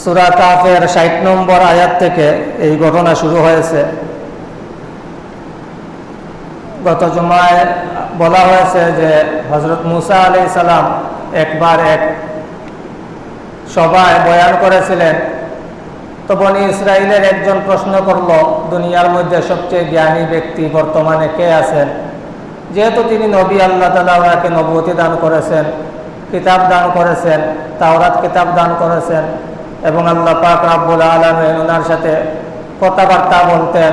সুরা কাফের ষাট নম্বর আয়াত থেকে এই ঘটনা শুরু হয়েছে। গত জমায় বলা হয়েছে যে হজরত মুসা আলি সালাম একবার এক সভায় বয়ান করেছিলেন, তো বনি ইসরায়েলের একজন প্রশ্ন করল, দুনিয়ার মধ্যে সবচেয়ে জ্ঞানী ব্যক্তি বর্তমানে কে আছেন? যেহেতু তিনি নবী, আল্লাহ তালা ওনাকে নবতী দান করেছেন, কিতাব দান করেছেন, তাওরাত কিতাব দান করেছেন এবং আল্লাহ পাক রাব্বুল আলমেন ওনার সাথে কথাবার্তা বলতেন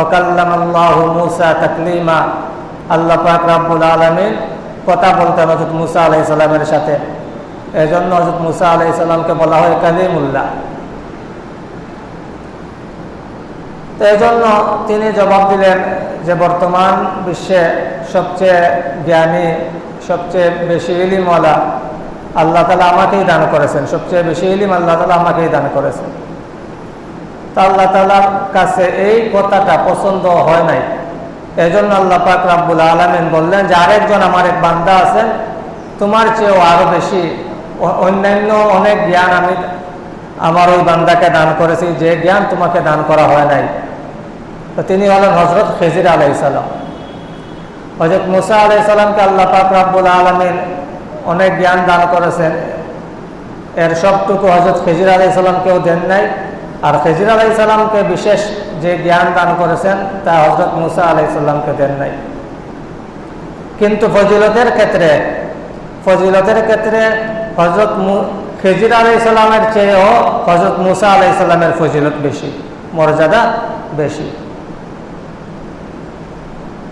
ওকাল্লাম আল্লাহ মুসা তাকলিমা। আল্লাহ পাক রাব্বুল আলমিন কথা বলতেন হজরত মুসা আলাই সাল্লামের সাথে। এই জন্য হজরত মুসা আলাই সাল্লামকে বলা হয় কালিমুল্লাহ। তো এই জন্য তিনি জবাব দিলেন যে, বর্তমান বিশ্বে সবচেয়ে জ্ঞানী, সবচেয়ে বেশি ইলিমওয়ালা আল্লাহ তালা আমাকেই দান করেছেন। সবচেয়ে বেশি ইলিম আল্লাহ তালা আমাকেই দান করেছেন। তা আল্লাহ তালার কাছে এই কথাটা পছন্দ হয় নাই। এই জন্য আল্লাহ পাক রাব্বুল আলমিন বললেন যে, আরেকজন আমার এক বান্দা আছেন তোমার চেয়েও আরও বেশি অন্যান্য অনেক জ্ঞান আমি আমার ওই বান্দাকে দান করেছি, যে জ্ঞান তোমাকে দান করা হয় নাই। তো তিনি হলেন হজরত খেজির আলাই সালাম। হজরত মুসা আলাই সালামকে আল্লাহ পাক রাব্বুল আলমিন অনেক জ্ঞান দান করেছেন। এর সবটুকু হজরত খেজির আলাই দেন নাই। আর খেজির আলাই সালামকে বিশেষ যে জ্ঞান দান করেছেন, তা হজরত মুসা আলাই সাল্লামকে দেন নাই। কিন্তু ফজিলতের ক্ষেত্রে ফজিলতের ক্ষেত্রে হজরত খেজির আলাই সাল্লামের চেয়েও হজরত মুসা আলাই সাল্লামের ফজিলত বেশি, মর্যাদা বেশি।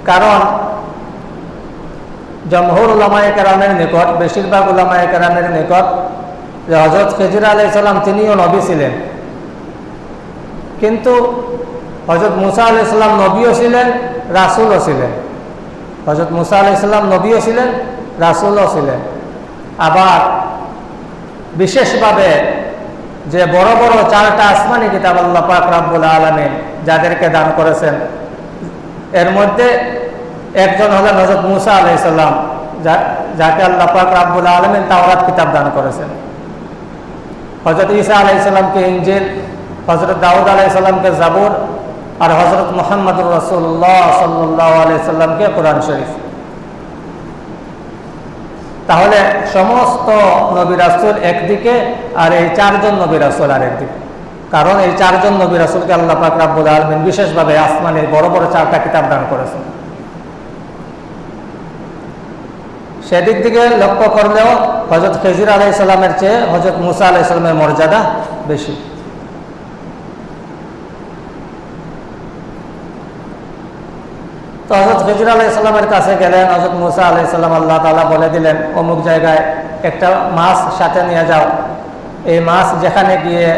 কারণ জমহুর উলামায় কেরামের নিকট, বেশিরভাগ উলামায় কেরামের নিকট, যে হজরত খেজির আলাই তিনিও নবী ছিলেন। কিন্তু হজরত মুসা আলি সাল্লাম নবীও ছিলেন, রাসুলও ছিলেন। হজরত মুসা আলি সাল্লাম নবীও ছিলেন, রাসুলও ছিলেন। আবার বিশেষভাবে যে বড় বড় চারটা আসমানি কিতাব আল্লাহ পাক আলমী যাদেরকে দান করেছেন, এর মধ্যে একজন হলেন হজরত মুসা আলাই সাল্লাম যাকে আল্লাহ পাক রাব্বুল আলমিন তাওরাত কিতাব দান করেছেন। হজরত ঈসা আলাই সাল্লামকে ইঞ্জিল হজরত দাউদ আলাই সাল্লামকে জাবুর আর হজরত মোহাম্মদুর রসুল্লাহ সাল্লাহ আলাই সাল্লামকে কোরআন শরীফ। তাহলে সমস্ত নবী রাসুল একদিকে আর এই চারজন নবী রাসুল আর একদিকে কারণ এই চারজন নবী রাসুলকে আল্লাহ পাক রাব্বুল আলমিন বিশেষভাবে আসমানের বড় বড় চারটা কিতাব দান করেছেন। সেদিক থেকে লক্ষ্য করলেও হজরত খেজির আলাই সাল্লামের চেয়ে হজরত মুসা আলাই সাল্লামের মর্যাদা বেশি। তো হজরত ফিজর আলাইসাল্লামের কাছে গেলেন হজরত মুসা আলাইসাল্লাম আল্লাহ তালা বলে দিলেন, অমুক জায়গায় একটা মাছ সাথে নিয়ে যাও। এই মাছ যেখানে গিয়ে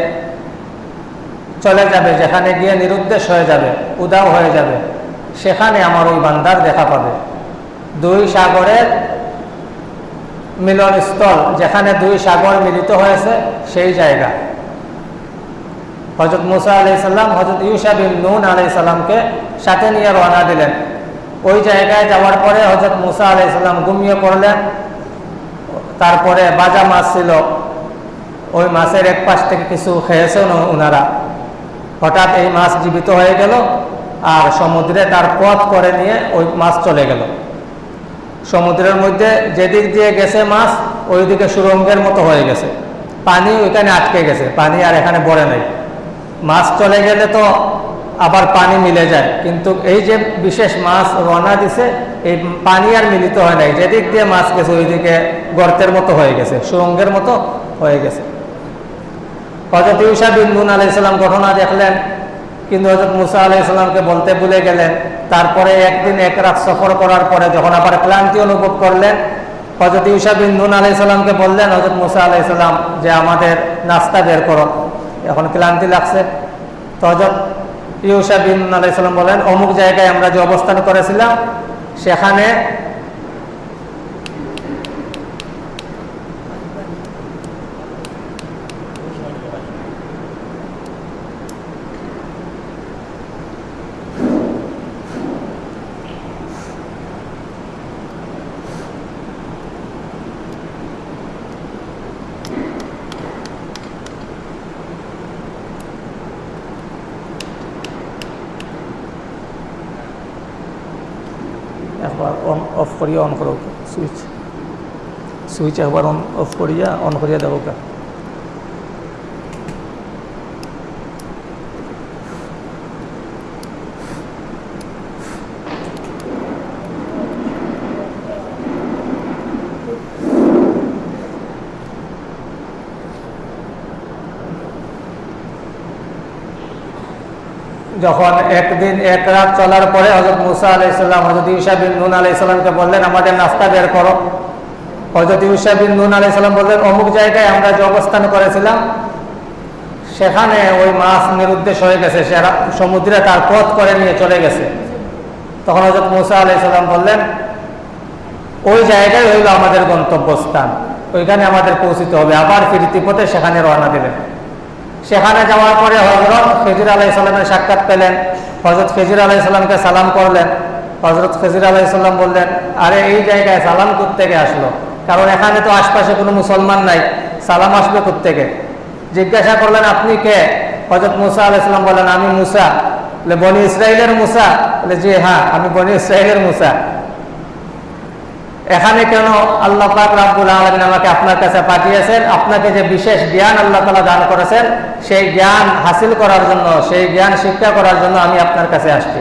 চলে যাবে, যেখানে গিয়ে নিরুদ্দেশ হয়ে যাবে, উদাও হয়ে যাবে, সেখানে আমার ওই বান্দার দেখা পাবে। দুই সাগরের মিলনস্থল, যেখানে দুই সাগর মিলিত হয়েছে, সেই জায়গা। হজরত মুসা আলাইসাল্লাম হজরত ইউসা বিন নুন আলাইসাল্লামকে সাথে নিয়ে রওনা দিলেন। ওই জায়গায় যাওয়ার পরে হজরত মুসা আলাইসাল্লাম ঘুমিয়ে পড়লেন। তারপরে বাজা মাছ ছিল। ওই মাছের এক পাশ থেকে কিছু খেয়েছেন ওনারা হঠাৎ এই মাছ জীবিত হয়ে গেল আর সমুদ্রে তার পথ করে নিয়ে ওই মাছ চলে গেল। সমুদ্রের মধ্যে যেদিক দিয়ে গেছে মাছ ওই দিকে সুরঙ্গের মতো হয়ে গেছে। পানি ওইখানে আটকে গেছে, পানি আর এখানে বড়ে নাই। মাছ চলে গেলে তো আবার পানি মিলে যায়, কিন্তু এই যে বিশেষ মাছ রওনা দিছে, এই পানি আর মিলিত হয় নাই। যেদিক দিয়ে মাছ গেছে, ওইদিকে গর্তের মতো হয়ে গেছে, সুরঙ্গের মতো হয়ে গেছে। হজরত ইউসা বিন নুন আলাইসাল্লাম ঘটনা দেখলেন। কিন্তু হজরত মুসা আলাইসাল্লামকে বলতে ভুলে গেলেন। তারপরে একদিন এক রাত সফর করার পরে যখন আবার ক্লান্তি অনুভব করলেন হজরত ইউসা বিন নুন আলাইসাল্লামকে বললেন হজরত মুসা আলাইসাল্লাম যে আমাদের নাস্তা বের করো। এখন ক্লান্তি লাগছে। তো হজরত ইউসা বিন আলাইসাল্লাম বলেন, অমুক জায়গায় আমরা যে অবস্থান করেছিলাম, সেখানে অন অফ করিয়া অন করো সুইচ সুইচ একবার অন অফ করিয়া অন করিয়া দেবো যখন একদিন এক রাত চলার পরে হজরত মুসা আলাইসাল্লাম হজরত ইউসা বিন নুন আলাইসাল্লামকে বললেন, আমাদের নাস্তা বের করো। হজরত ইউসা বিন নুন আলাইসাল্লাম বললেন, অমুক জায়গায় আমরা যে অবস্থান করেছিলাম, সেখানে ওই মাছ নিরুদ্দেশ হয়ে গেছে, সে সমুদ্রে তার পথ করে নিয়ে চলে গেছে। তখন হজরত মুসা আলাইসাল্লাম বললেন, ওই জায়গায় হইল আমাদের গন্তব্যস্থান, ওইখানে আমাদের পৌঁছিতে হবে, আবার ফিরতি পথে সেখানে রওনা দিলেন সেখানে যাওয়ার পরে হজরত খেজির আলাহ ইসলামের সাক্ষাৎ পেলেন। হজরত খেজির আলাহ ইসলামকে সালাম করলেন। হজরত খেজির আলাহ ইসলাম বললেন, আরে, এই জায়গায় সালাম থেকে আসলো? কারণ এখানে তো আশপাশে কোনো মুসলমান নাই। সালাম আসবে থেকে জিজ্ঞাসা করলেন, আপনি কে? হজরত মুসা আলাহ ইসলাম বললেন, আমি মুসা। বলে, বনি ইসরায়েলের মুসা? বলে, জি হ্যাঁ আমি বনি ইসরায়েলের মুসা। এখানে কেন আল্লাহ পাক রাব্বুল আলমিন আমাকে আপনার কাছে পাঠিয়েছেন? আপনাকে যে বিশেষ জ্ঞান আল্লাহ তালা দান করেছেন, সেই জ্ঞান হাসিল করার জন্য, সেই জ্ঞান শিক্ষা করার জন্য আমি আপনার কাছে আসছি।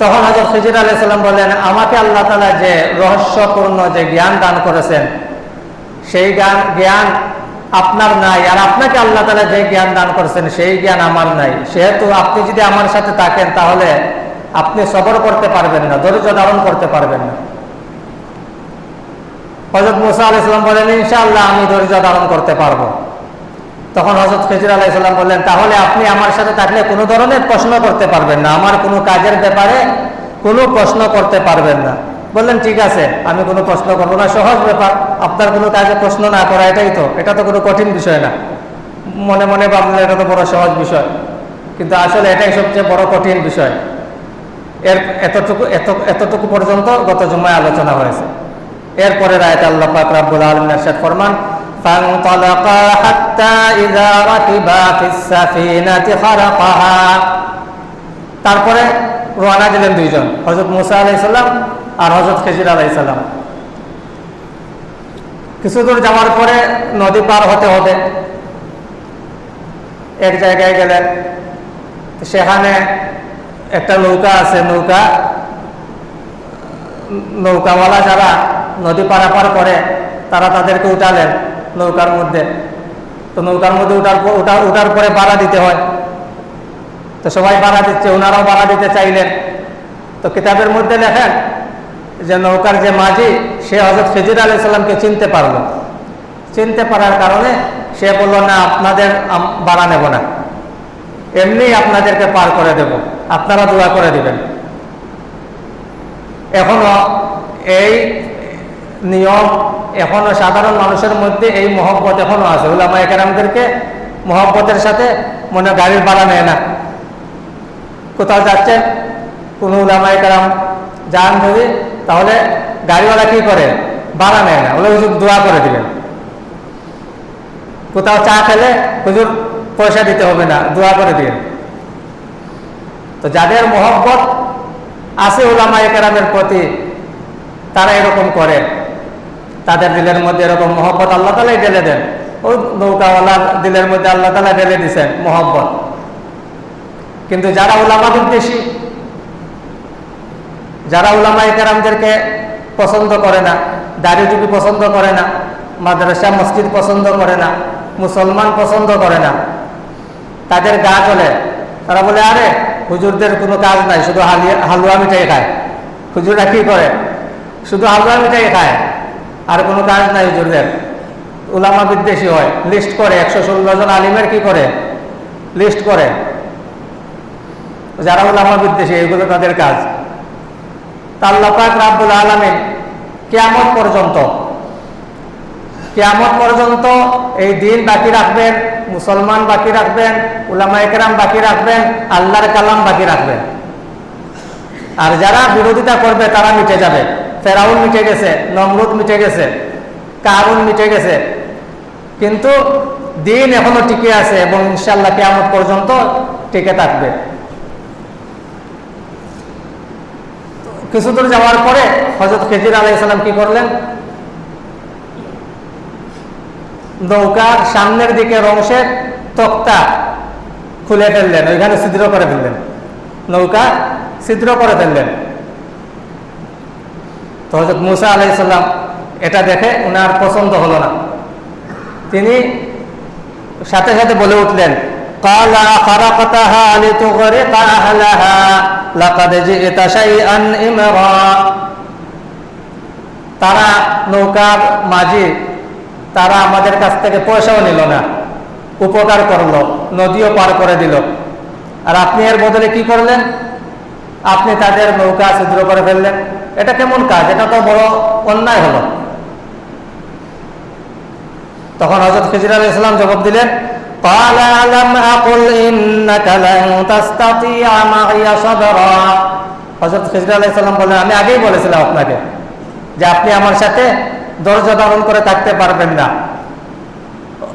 তখন হজরত ফিজির আলাইসাল্লাম বললেন, আমাকে আল্লাহ তালা যে রহস্যপূর্ণ যে জ্ঞান দান করেছেন, সেই জ্ঞান জ্ঞান আপনার নাই। আর আপনাকে আল্লাহ তালা যে জ্ঞান দান করেছেন, সেই জ্ঞান আমার নাই। সেহেতু আপনি যদি আমার সাথে থাকেন, তাহলে আপনি সবর করতে পারবেন না, ধৈর্য ধারণ করতে পারবেন না। হজরত মুসা আলাইসাল্লাম বলেন, ইনশাআল্লাহ আমি ধৈর্য ধারণ করতে পারব। তখন হজরত খেজির আলাইসাল্লাম বললেন, তাহলে আপনি আমার সাথে থাকলে কোনো ধরনের প্রশ্ন করতে পারবেন না। আমার কোনো কাজের ব্যাপারে কোনো প্রশ্ন করতে পারবেন না। বললেন, ঠিক আছে, আমি কোনো প্রশ্ন করব না। সহজ ব্যাপার, আপনার কোনো কাজে প্রশ্ন না করা, এটাই তো। এটা তো কোনো কঠিন বিষয় না। মনে মনে ভাবলে এটা তো বড় সহজ বিষয়। কিন্তু আসলে এটাই সবচেয়ে বড় কঠিন বিষয়। এর এতটুকু, এত, এতটুকু পর্যন্ত গত জুম্মায় আলোচনা হয়েছে। এরপরে রায়ত আল্লাহ পাক রাব্বুল আলামিন ارشاد ফরমান فانطلقا حتى اذا ركبا في السفينه خرقها তারপরে রওনা দিলেন দুইজন হযরত মুসা আলাইহিস সালাম আর হযরত খিজির আলাইহিস সালাম কিছু দূর যাওয়ার পরে নদী পার হতে হবে এক জায়গায় গেলেন সেখানে একটা নৌকা আছে নৌকা নৌকাওয়ালা যারা নদী পারাপার করে, তারা তাদেরকে উঠালেন নৌকার মধ্যে। তো নৌকার মধ্যে উঠার উঠার উঠার পরে বাড়া দিতে হয়। তো সবাই বাড়া দিচ্ছে ওনারাও বাড়া দিতে চাইলেন। তো কিতাবের মধ্যে লেখেন যে নৌকার যে মাঝি, সে হজরত ফিজির আলি সাল্লামকে চিনতে পারল। চিনতে পারার কারণে সে বলল, না, আপনাদের বাড়া নেব না। এমনি আপনাদেরকে পার করে দেব। আপনারা দোয়া করে দিবেন। এখনও এই নিয়ম এখনও সাধারণ মানুষের মধ্যে এই মহব্বত এখনও আছে। উলামা একরামদেরকে মহব্বতের সাথে মনে গাড়ির ভাড়া নেয় না। কোথাও যাচ্ছেন কোনো উলামা একরাম যান যদি তাহলে গাড়িওয়ালা কি করে? ভাড়া নেয় না। ওগুলো হুজুর, দোয়া করে দিলেন। কোথাও চা খেলে, হুজুর, পয়সা দিতে হবে না, দোয়া করে দিলেন। তো যাদের মহব্বত আছে ওলামা একরামের প্রতি, তারা এরকম করে। তাদের দিলের মধ্যে এরকম মহব্বত আল্লাহ তালাই ঢেলে দেন। ওই নৌকাওয়ালার দিলের মধ্যে আল্লাহ তালা ঢেলে দিছেন মহব্বত। কিন্তু যারা ওলামা বিদ্বেষী, যারা ওলামা একরামদেরকে পছন্দ করে না দাড়ি টুপি পছন্দ করে না, মাদ্রাসা, মসজিদ পছন্দ করে না, মুসলমান পছন্দ করে না, তাদের গা চলে তারা বলে, আরে, হুজুরদের কোনো কাজ নাই, শুধু হালুয়া মিঠাই খায়। হুজুররা কি করে? শুধু হালুয়া মিঠাই খায়। আর কোনো কাজ নাই হুজুরদের উলামা বিদ্বেষী হয়। লিস্ট করে, একশো ষোলো জন আলিমের কি করে? লিস্ট করে। যারা উলামা বিদ্বেষী, এগুলো তাদের কাজ। তাল্লাপাক রাব্বুল আলমিন কেয়ামত পর্যন্ত কেয়ামত পর্যন্ত এই দিন বাকি রাখবেন, মুসলমান বাকি রাখবেন, উলামা একরাম বাকি রাখবেন, আল্লাহর কালাম বাকি রাখবেন। আর যারা বিরোধিতা করবে, তারা মিটে যাবে। ফেরাউন মিটে গেছে, নমরুদ মিটে গেছে, কারুন মিটে গেছে। কিন্তু দিন এখনও টিকে আছে এবং ইনশাল্লাহ কেয়ামত পর্যন্ত টিকে থাকবে। কিছু দূর যাওয়ার পরে হজরত খেজির আলাই সালাম কি করলেন? নৌকার সামনের দিকে অংশের তক্তা খুলে ফেললেন, ওইখানে ছিদ্র করে ফেললেন। নৌকা ছিদ্র করে ফেললেন। তো হজরত মুসা আলাইসাল্লাম এটা দেখে ওনার পছন্দ হলো না। তিনি সাথে সাথে বলে উঠলেন তারা নৌকার মাঝি, তারা আমাদের কাছ থেকে পয়সাও নিল না, উপকার করল, নদীও পার করে দিল। আর আপনি এর বদলে কি করলেন? আপনি তাদের নৌকা ছিদ্র করে ফেললেন। এটা কেমন কাজ? এটা তো বড় অন্যায় হলো। তখন হজরত খিজির আলী ইসলাম জবাব দিলেন হজরত খিজির আমি আগেই বলেছিলাম আপনাকে যে আপনি আমার সাথে দরজা ধারণ করে থাকতে পারবেন না।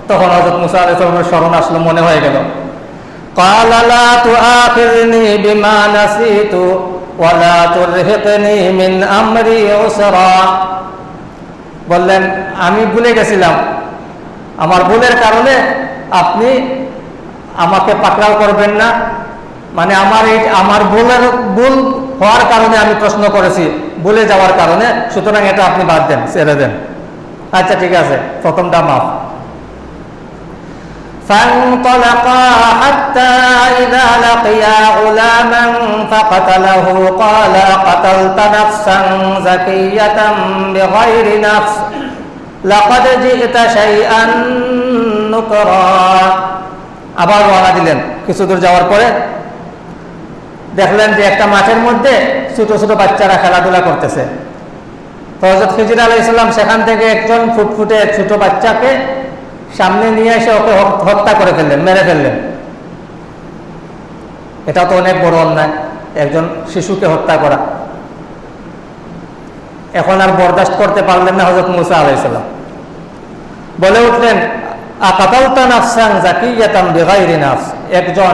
তখন হজরত মুসা আলাইসালামের স্মরণ আসলো, মনে হয়ে গেল। قال لا تؤاخذني بما نسيت ولا ترهقني من أمري عسرا বললেন আমি ভুলে গেছিলাম আমার ভুলের কারণে আপনি আমাকে পাকড়াও করবেন না মানে আমার এই আমার ভুলের ভুল হওয়ার কারণে আমি প্রশ্ন করেছি ভুলে যাওয়ার কারণে সুতরাং এটা আপনি বাদ দেন ছেড়ে দেন আচ্ছা ঠিক আছে প্রথমটা মাফ فانطلقا حتى إذا لقيا غلاما فقتله قال قتلت نفسا زكية بغير نفس لقد جئت شيئا نكرا আবার রওনা দিলেন কিছু দূর যাওয়ার পরে দেখলেন যে একটা মাঠের মধ্যে ছোট ছোট বাচ্চারা খেলাধুলা করতেছে তো হজরত খিজির আলাহ ইসলাম সেখান থেকে একজন ফুটফুটে ছোট বাচ্চাকে সামনে নিয়ে এসে ওকে হত্যা করে ফেললেন, মেরে ফেললেন। এটা তো অনেক বড় অন্যায়, একজন শিশুকে হত্যা করা। এখন আর বরদাস্ত করতে পারলেন না হজরত মুসা আলাইসাল্লাম বলে উঠলেন একজন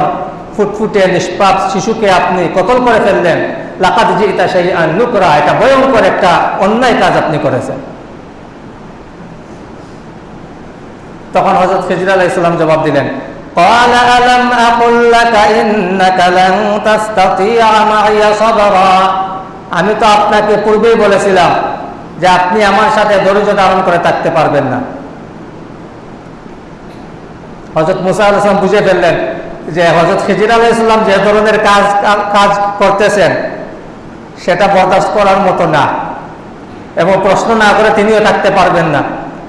ফুটফুটে নিষ্পাপ শিশুকে আপনি কতল করে ফেললেন? লাকাত জিতা সেই নুকরা। এটা ভয়ঙ্কর একটা অন্যায় কাজ আপনি করেছেন। তখন হজরত খেজির আলাহ ইসলাম জবাব দিলেন আমি তো আপনাকে পূর্বেই বলেছিলাম যে আপনি আমার সাথে ধৈর্য ধারণ করে থাকতে পারবেন না। হজরত মুসা আল ইসলাম বুঝে ফেললেন যে হজরত খিজির আলাহ ইসলাম যে ধরনের কাজ কাজ করতেছেন, সেটা বরদাস্ত করার মতো না এবং প্রশ্ন না করে তিনিও থাকতে পারবেন না।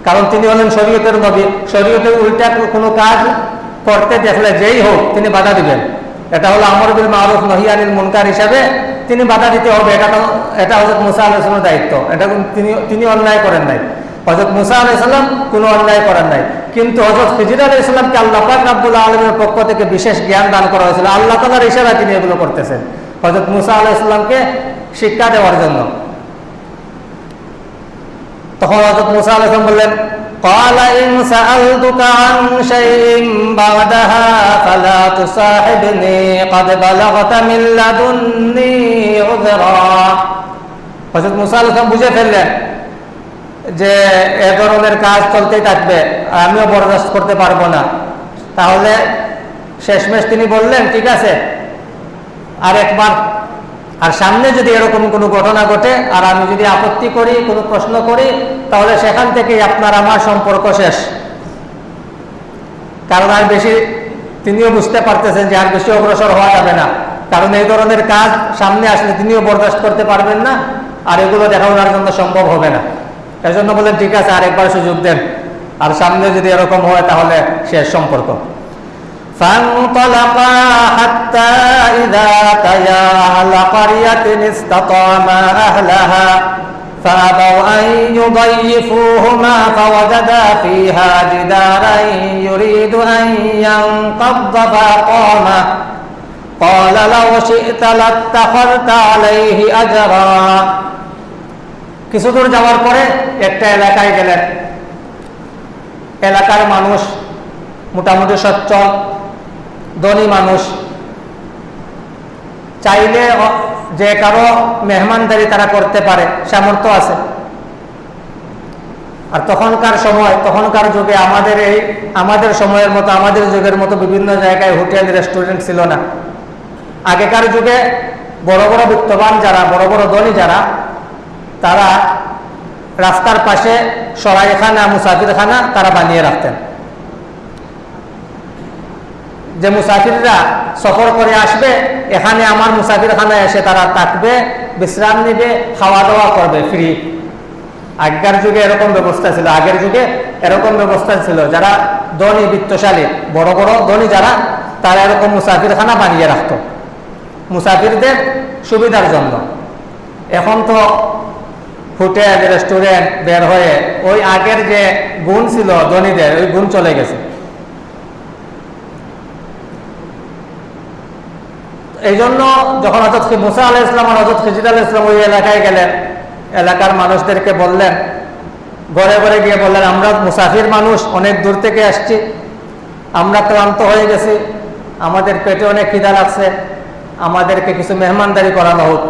কারণ তিনি হলেন শরীয়তের নবী। শরীয়তের উল্টা কোনো কাজ করতে দেখলে যেই হোক তিনি বাধা দিবেন। এটা হলো আমর বিল মারুফ নহিয়ানিল মুনকার হিসাবে তিনি বাধা দিতে হবে। এটা তো এটা হজরত মুসা আলাইসলামের দায়িত্ব। এটা তিনি তিনি অন্যায় করেন নাই। হজরত মুসা আলাইসাল্লাম কোনো অন্যায় করেন নাই। কিন্তু হজরত ফিজির আলাই ইসলামকে আল্লাহ পাক রাব্বুল আলমের পক্ষ থেকে বিশেষ জ্ঞান দান করা হয়েছিল। আল্লাহ তালার ইশারা তিনি এগুলো করতেছেন। হজরত মুসা আলাহ ইসলামকে শিক্ষা দেওয়ার জন্য। তখন হজরত মুসা আলাহ ইসলাম বললেন قال إن سألتك عن شيء بعدها فلا تصاحبني قد بلغت من لدني عذرا হজরত মুসা আলাহ ইসলাম বুঝে ফেললেন যে এ ধরনের কাজ চলতেই থাকবে আমিও বরদাস্ত করতে পারবো না তাহলে শেষমেশ তিনি বললেন ঠিক আছে আর একবার আর সামনে যদি এরকম কোনো ঘটনা ঘটে, আর আমি যদি আপত্তি করি, কোনো প্রশ্ন করি, তাহলে সেখান থেকেই আপনার আমার সম্পর্ক শেষ। কারণ আর বেশি, তিনিও বুঝতে পারতেছেন যে আর বেশি অগ্রসর হওয়া যাবে না। কারণ এই ধরনের কাজ সামনে আসলে তিনিও বরদাস্ত করতে পারবেন না, আর এগুলো দেখা ওনার জন্য সম্ভব হবে না। এই জন্য বলেন ঠিক আছে, আরেকবার সুযোগ দেন। আর সামনে যদি এরকম হয়, তাহলে শেষ সম্পর্ক। فانطلقا حتى إذا أتيا أهل قرية استطعما أهلها فأبوا أن يضيفوهما فوجدا فيها جدارا يريد أن ينقض فأقامه قال لو شئت لاتخذت عليه أجرا কিছু দূর যাওয়ার পরে একটা এলাকায় গেলেন এলাকার মানুষ মোটামুটি সচ্ছল ধনী মানুষ। চাইলে যে কারও মেহমানদারি তারা করতে পারে, সামর্থ্য আছে। আর তখনকার সময়, তখনকার যুগে আমাদের এই, আমাদের সময়ের মতো, আমাদের যুগের মতো বিভিন্ন জায়গায় হোটেল, রেস্টুরেন্ট ছিল না। আগেকার যুগে বড় বড় বিত্তবান যারা, বড় বড় ধনী যারা, তারা রাস্তার পাশে সরাইখানা, মুসাফিরখানা তারা বানিয়ে রাখতেন। যে মুসাফিররা সফর করে আসবে, এখানে আমার মুসাফিরখানায় এসে তারা থাকবে, বিশ্রাম নিবে খাওয়া দাওয়া করবে ফ্রি আগেকার যুগে এরকম ব্যবস্থা ছিল, আগের যুগে এরকম ব্যবস্থা ছিল, যারা ধনী বৃত্তশালী, বড় বড় ধনী যারা, তারা এরকম মুসাফিরখানা বানিয়ে রাখত। মুসাফিরদের সুবিধার জন্য। এখন তো হোটেল, রেস্টুরেন্ট বের হয়ে ওই আগের যে গুণ ছিল ধনীদের, ওই গুণ চলে গেছে। এই জন্য যখন হজরত মুসা আলাহ ইসলাম আর হজরত খিজির আলাহ ইসলাম ওই এলাকায় গেলেন, এলাকার মানুষদেরকে বললেন, ঘরে ঘরে গিয়ে বললেন, আমরা মুসাফির মানুষ, অনেক দূর থেকে আসছি। আমরা ক্লান্ত হয়ে গেছি। আমাদের পেটে অনেক খিদা লাগছে। আমাদেরকে কিছু মেহমানদারি করানো হোক।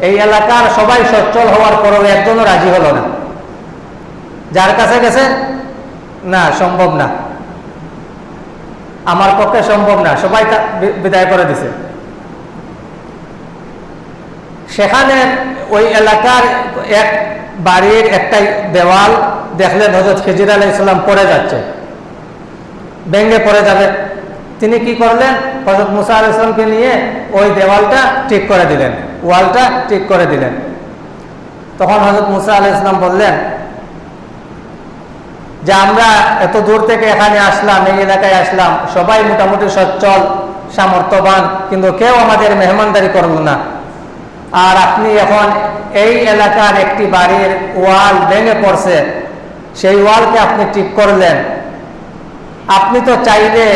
এই এলাকার সবাই সচ্ছল হওয়ার পরও একজনও রাজি হলো না। যার কাছে গেছে, না, সম্ভব না। আমার পক্ষে সম্ভব না। সবাই বিদায় করে দিছে। সেখানে ওই এলাকার এক বাড়ির একটা দেওয়াল দেখলেন হজরত খেজির আলাহ ইসলাম পড়ে যাচ্ছে। ভেঙে পড়ে যাবে। তিনি কি করলেন? হজরত মুসা আলাহ ইসলামকে নিয়ে ওই দেওয়ালটা ঠিক করে দিলেন, ওয়ালটা ঠিক করে দিলেন। তখন হজরত মুসা আলাহ ইসলাম বললেন, যে আমরা এত দূর থেকে এখানে আসলাম, এই এলাকায় আসলাম, সবাই মোটামুটি সচ্ছল, সামর্থ্যবান, কিন্তু কেউ আমাদের মেহমানদারি করল না। আর আপনি এখন এই এলাকার একটি বাড়ির ওয়াল ভেঙে পড়ছে, সেই ওয়ালকে আপনি টিপ করলেন। আপনি তো চাইলে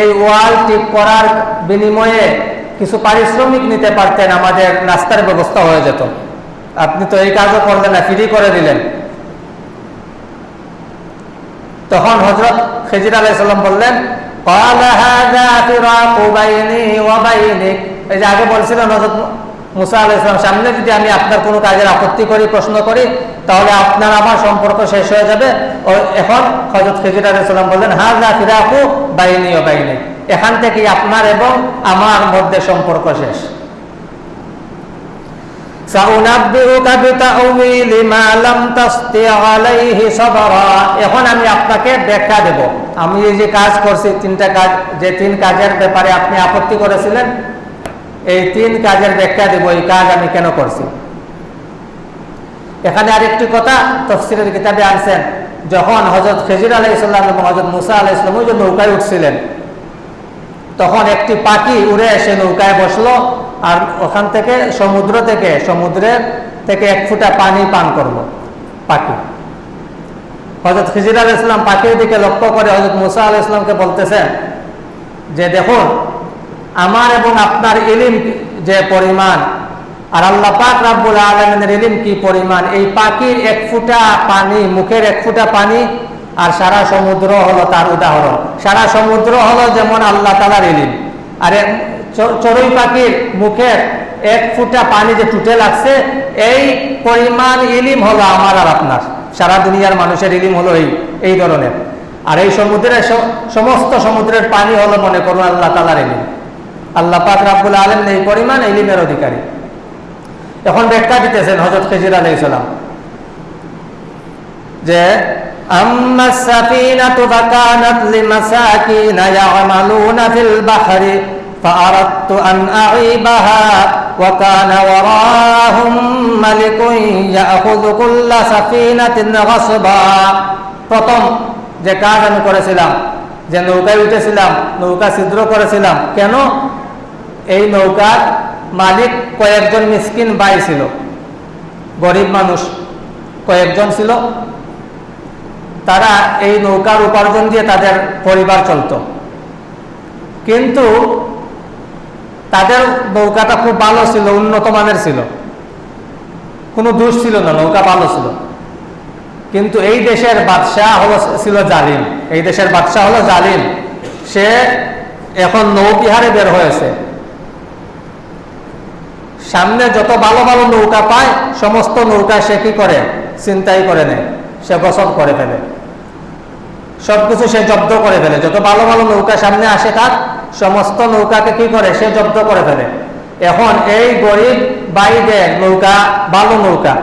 এই ওয়াল টিপ করার বিনিময়ে কিছু পারিশ্রমিক নিতে পারতেন, আমাদের রাস্তার ব্যবস্থা হয়ে যেত। আপনি তো এই কাজও করলেন না, ফিরি করে দিলেন। তখন হজরত খেজির আলাইসাল্লাম বললেন এই যে আগে বলছিলেন হজরত মুসা আলাইসলাম সামনে যদি আমি আপনার কোনো কাজের আপত্তি করি, প্রশ্ন করি, তাহলে আপনার আমার সম্পর্ক শেষ হয়ে যাবে। ও এখন হজরত খেজুর আলাইসাল্লাম বললেন হাজ না আপু বাইনি ও বাইনি। এখান থেকে আপনার এবং আমার মধ্যে সম্পর্ক শেষ। এখন আমি আপনাকে ব্যাখ্যা দেব। আমি যে কাজ করছি, তিনটা কাজ, যে তিন কাজের ব্যাপারে আপনি আপত্তি করেছিলেন এই তিন কাজের ব্যাখ্যা দেব, এই কাজ আমি কেন করছি? এখানে আরেকটি কথা তফসিলের কিতাবে আনছেন, যখন হজরত খেজির আলাহ ইসলাম এবং হজরত মুসা আলাহ ইসলাম ওই যে নৌকায় উঠছিলেন, তখন একটি পাখি উড়ে এসে নৌকায় বসল আর ওখান থেকে সমুদ্র থেকে সমুদ্রের থেকে এক ফুটা পানি পান করল পাখি। হজরত খিজির আল ইসলাম পাখির দিকে লক্ষ্য করে হজরত মুসা আল ইসলামকে বলতেছেন যে দেখুন আমার এবং আপনার এলিম যে পরিমাণ। আর আল্লাহ পাক রাব্বুল আলমিনের ইলিম কি পরিমাণ? এই পাখির এক ফুটা পানি, মুখের এক ফুটা পানি আর সারা সমুদ্র হলো তার উদাহরণ। সারা সমুদ্র হলো যেমন আল্লাহ তালার ইলিম। আর চড়ুই পাখির মুখের এক ফুটা পানি যে টুটে লাগছে, এই পরিমাণ ইলিম হলো আমার আর আপনার। সারা দুনিয়ার মানুষের ইলিম হলো এই এই ধরনের। আর এই সমুদ্রের সমস্ত সমুদ্রের পানি হলো মনে করুন আল্লাহ তালার ইলিম। আল্লাহ পাক রাব্বুল আলম এই পরিমাণ ইলিমের অধিকারী এখন ব্যাখ্যা দিতেছেন হজরত খেজির আলাই সালাম যে أما السفينة فكانت لمساكين يعملون في البحر فأردت أن أعيبها وكان وراءهم ملك يأخذ كل سفينة غصبا প্রথম যে কাজ আমি করেছিলাম যে নৌকায় উঠেছিলাম নৌকা ছিদ্র করেছিলাম কেন এই নৌকার মালিক কয়েকজন মিসকিন বাই ছিল। গরিব মানুষ কয়েকজন ছিল। তারা এই নৌকার উপার্জন দিয়ে তাদের পরিবার চলত। কিন্তু তাদের নৌকাটা খুব ভালো ছিল, উন্নত মানের ছিল। কোনো দোষ ছিল না, নৌকা ভালো ছিল। কিন্তু এই দেশের বাদশাহ হলো, ছিল জালিম। এই দেশের বাদশাহ হলো জালিম। সে এখন নৌবিহারে বের হয়েছে। সামনে যত ভালো ভালো নৌকা পায়, সমস্ত নৌকা সে কি করে? চিন্তাই করে নেয়। সে গসব করে ফেলে। সবকিছু সে জব্দ করে ফেলে। যত ভালো ভালো নৌকা সামনে আসে তার, সমস্ত নৌকাকে কি করে? সে জব্দ করে ফেলে। এখন এই গরিব বাইদের নৌকা ভালো নৌকা।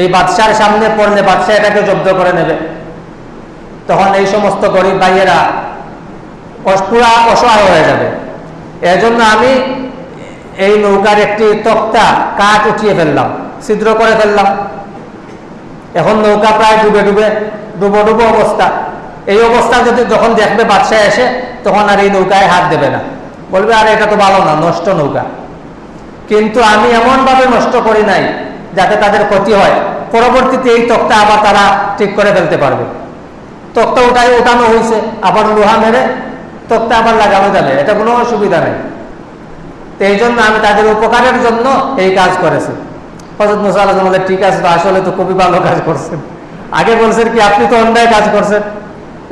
এই বাদশার সামনে পড়লে বাদশাহ এটাকে জব্দ করে নেবে। তখন এই সমস্ত গরিব ভাইয়েরা পুরা অসহায় হয়ে যাবে। এজন্য আমি এই নৌকার একটি তক্তা কাঠ উঠিয়ে ফেললাম, ছিদ্র করে ফেললাম। এখন নৌকা প্রায় ডুবে ডুবে, ডুবো ডুবো অবস্থা। এই অবস্থা যদি যখন দেখবে বাদশাহ এসে, তখন আর এই নৌকায় হাত দেবে না। বলবে, আর, এটা তো ভালো না, নষ্ট নৌকা। কিন্তু আমি এমনভাবে নষ্ট করি নাই যাতে তাদের ক্ষতি হয়। পরবর্তীতে এই তক্তা আবার তারা ঠিক করে ফেলতে পারবে। তক্তা উঠাই উঠানো হয়েছে, আবার লোহা মেরে তক্তা আবার লাগানো যাবে, এটা কোনো অসুবিধা নেই। তো এই জন্য আমি তাদের উপকারের জন্য এই কাজ করেছি। হজরত মুসা আল্লাহ বলে, ঠিক আছে, তো আসলে তো খুবই ভালো কাজ করছেন। আগে বলছেন কি, আপনি তো অন্যায় কাজ করছেন।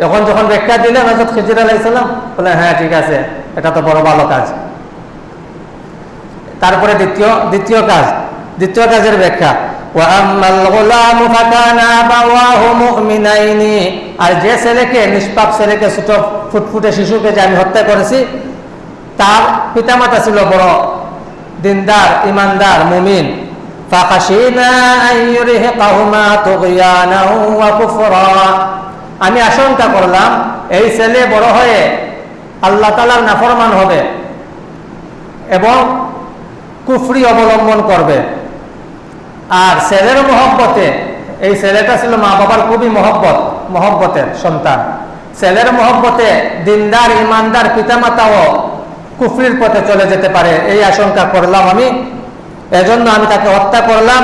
এখন যখন ব্যাখ্যা দিলেন হজরত খিজির আলাইসাল্লাম বলে হ্যাঁ ঠিক আছে, এটা তো বড় ভালো কাজ। তারপরে দ্বিতীয় দ্বিতীয় কাজ, দ্বিতীয় কাজের ব্যাখ্যা আর যে ছেলেকে, নিষ্পাপ ছেলেকে ছোট ফুটফুটে শিশুকে যে আমি হত্যা করেছি তার পিতামাতা ছিল বড় দিনদার, ইমানদার, মুমিন। আমি আশঙ্কা করলাম, এই ছেলে বড় হয়ে আল্লাহ তালার নাফরমান হবে এবং কুফরি অবলম্বন করবে। আর ছেলের মহব্বতে, এই ছেলেটা ছিল মা বাবার খুবই মহব্বত, মহব্বতের সন্তান। ছেলের মহব্বতে দিনদার, ইমানদার পিতামাতাও কুফরির পথে চলে যেতে পারে। এই আশঙ্কা করলাম আমি। এজন্য আমি তাকে হত্যা করলাম।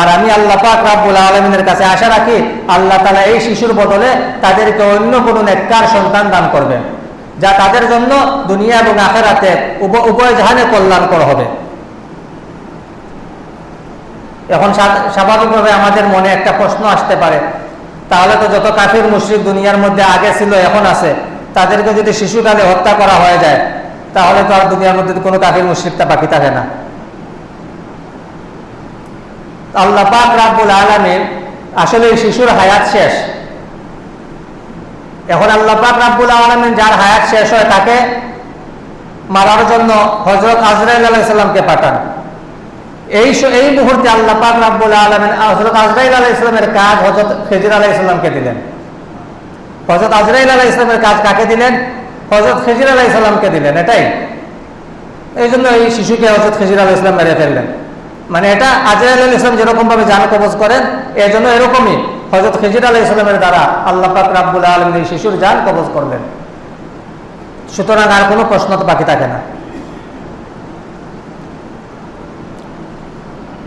আর আমি আল্লাহ পাক রাব্বুল আলমিনের কাছে আশা রাখি, আল্লাহ তালা এই শিশুর বদলে তাদেরকে অন্য কোনো নেককার সন্তান দান করবেন যা তাদের জন্য দুনিয়া এবং আখেরাতে উভয় জাহানে কল্যাণকর হবে। এখন স্বাভাবিকভাবে আমাদের মনে একটা প্রশ্ন আসতে পারে। তাহলে তো যত কাফির, মুশ্রিক দুনিয়ার মধ্যে আগে ছিল, এখন আছে। তাদেরকে যদি শিশুকালে হত্যা করা হয়ে যায়, তাহলে তো আর দুনিয়ার মধ্যে কোনো কাফির মুশ্রিকটা বাকি থাকে না। আল্লাহ পাক রাব্বুল আলমীর আসলে শিশুর হায়াত শেষ। এখন আল্লাহ পাক রাব্বুল আলমিন যার হায়াত শেষ হয় তাকে মারার জন্য হজরত আজরাইল আলাইসাল্লামকে পাঠান। এই এই মুহূর্তে আল্লাহ পাক রাব্বুল আলমিন হজরত আজরাইল আলাহ ইসলামের কাজ হজরত খেজির আলাহ ইসলামকে দিলেন। হজরত আজরাইল আলাহ ইসলামের কাজ কাকে দিলেন? হজরত খেজির আলাহ ইসলামকে দিলেন, এটাই। এই জন্য এই শিশুকে হজরত খেজির আলাহ ইসলাম মেরে ফেললেন। মানে এটা আজরাইল আল ইসলাম যেরকম ভাবে জান কবজ করেন এই জন্য এরকমই হজরত খেজির আলাহ ইসলামের দ্বারা আল্লাহ পাক রাব্বুল আলম এই শিশুর জান কবজ করলেন। সুতরাং আর কোনো প্রশ্ন তো বাকি থাকে না।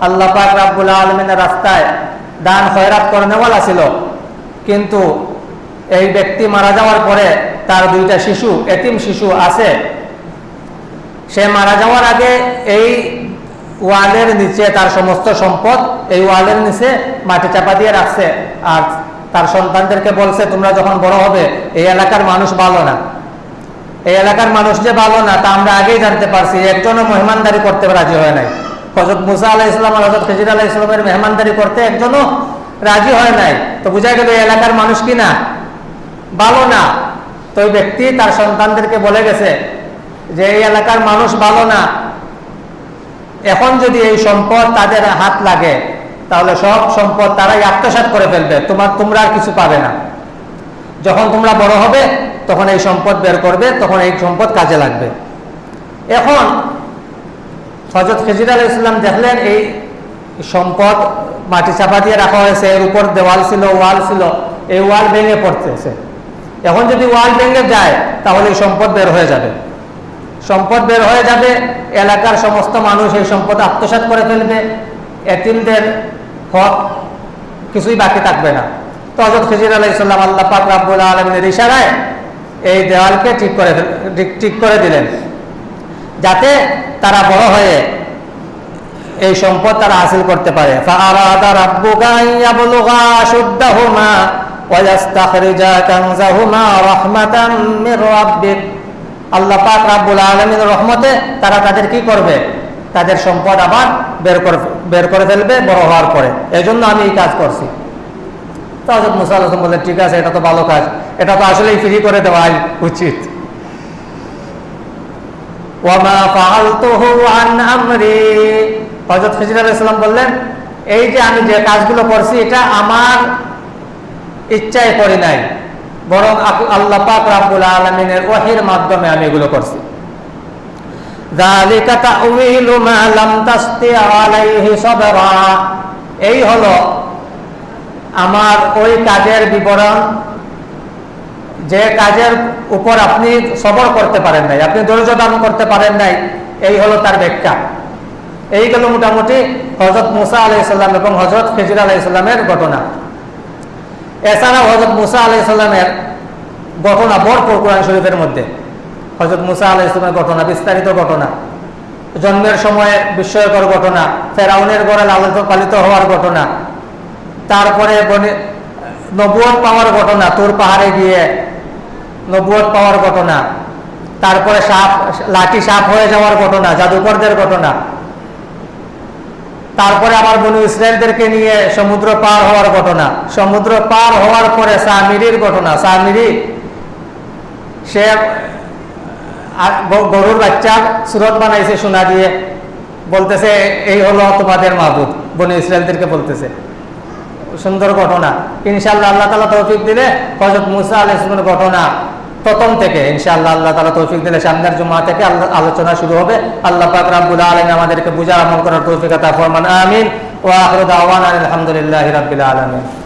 আল্লাহ পাক রাব্বুল আলমিনের রাস্তায় দান খয়রাত করেনেওয়ালা ছিল কিন্তু এই ব্যক্তি মারা যাওয়ার পরে তার দুইটা শিশু, এতিম শিশু আছে। সে মারা যাওয়ার আগে এই ওয়ালের নিচে তার সমস্ত সম্পদ এই ওয়ালের নিচে মাটি চাপা দিয়ে রাখছে। আর তার সন্তানদেরকে বলছে, তোমরা যখন বড় হবে, এই এলাকার মানুষ ভালো না। এই এলাকার মানুষ যে ভালো না, তা আমরা আগেই জানতে পারছি। একজনও মেহমানদারি করতে রাজি হয় নাই। হজরত মুসা আলাহ ইসলাম আর হজরত খেজির আলাহ ইসলামের মেহমানদারি করতে একজনও রাজি হয় নাই। তো বোঝা গেল এলাকার মানুষ কি না? ভালো না। তো ওই ব্যক্তি তার সন্তানদেরকে বলে গেছে যে, এই এলাকার মানুষ ভালো না। এখন যদি এই সম্পদ তাদের হাত লাগে, তাহলে সব সম্পদ তারাই আত্মসাত করে ফেলবে। তোমার, তোমরা আর কিছু পাবে না। যখন তোমরা বড় হবে, তখন এই সম্পদ বের করবে, তখন এই সম্পদ কাজে লাগবে। এখন হজরত খেজির আল ইসলাম দেখলেন এই সম্পদ মাটি চাপা দিয়ে রাখা হয়েছে, এর উপর দেওয়াল ছিল, ওয়াল ছিল, এই ওয়াল ভেঙে পড়তেছে। এখন যদি ওয়াল ভেঙে যায়, তাহলে এই সম্পদ বের হয়ে যাবে। সম্পদ বের হয়ে যাবে, এলাকার সমস্ত মানুষ এই সম্পদ আত্মসাৎ করে ফেলবে, এতিমদের হক কিছুই বাকি থাকবে না। তো হজরত খিজির আলাইসাল্লাম আল্লাহ পাক রাব্বুল আলমিনের ইশারায় এই দেওয়ালকে ঠিক করে ঠিক করে দিলেন। যাতে তারা বড় হয়ে এই সম্পদ তারা হাসিল করতে পারে। আল্লাহ পাক রাব্বুল আলমীর রহমতে তারা তাদের কি করবে? তাদের সম্পদ আবার বের করে বের করে ফেলবে বড় হওয়ার পরে। এই জন্য আমি এই কাজ করছি। তো হজরত মুসা বললেন, ঠিক আছে, এটা তো ভালো কাজ। এটা তো আসলেই ফ্রি করে দেওয়াই উচিত। ওয়ামা বললেন, এই যে আমি যে কাজগুলো করছি, এটা আমার ইচ্ছায় করি নাই। বরং আল্লাহ পাক রাব্বুল আলামিনের ওহীর মাধ্যমে আমি এগুলো করছি। এই হলো আমার ওই কাজের বিবরণ। যে কাজের উপর আপনি সবর করতে পারেন নাই, আপনি ধৈর্য ধারণ করতে পারেন নাই, এই হলো তার ব্যাখ্যা। এই গেল মোটামুটি হজরত মুসা আলাইসাল্লাম এবং হজরত খেজির আলাইসাল্লামের ঘটনা। এছাড়াও হজরত মুসা আলাইসাল্লামের ঘটনা ভরপুর কোরআন শরীফের মধ্যে। হজরত মুসা আলাইসাল্লামের ঘটনা, বিস্তারিত ঘটনা। জন্মের সময় বিস্ময়কর ঘটনা, ফেরাউনের গড়ে লালিত, পালিত হওয়ার ঘটনা। তারপরে নবুয়ত পাওয়ার ঘটনা, তোর পাহাড়ে গিয়ে নবুয়ত পাওয়ার ঘটনা। তারপরে সাপ, লাঠি সাপ হয়ে যাওয়ার ঘটনা, জাদুকরদের ঘটনা। তারপরে আমার বনু ইসরায়েলদেরকে নিয়ে সমুদ্র পার হওয়ার ঘটনা। সমুদ্র পার হওয়ার পরে সামিরির ঘটনা। সামিরি, সে গরুর বাচ্চার সুরত বানাইছে সোনা দিয়ে। বলতেছে, এই হলো তোমাদের মাহবুদ বনু ইসরায়েলদেরকে বলতেছে। সুন্দর ঘটনা। ইনশাআল্লাহ আল্লাহ তালা তৌফিক দিলে হজরত মুসা আলাহ ঘটনা প্রথম থেকে, ইনশাআল্লাহ আল্লাহ তালা তৌফিক দিলে সামনের জমা থেকে আল্লাহ আলোচনা শুরু হবে। আল্লাহ পাক রাব্বুল আলামিন আমাদেরকে বুঝা আমল করার তৌফিক আতা ফরমান, আমিন। ওয়া আখিরু দাওয়ানা আলহামদুলিল্লাহি রাব্বিল আলামিন।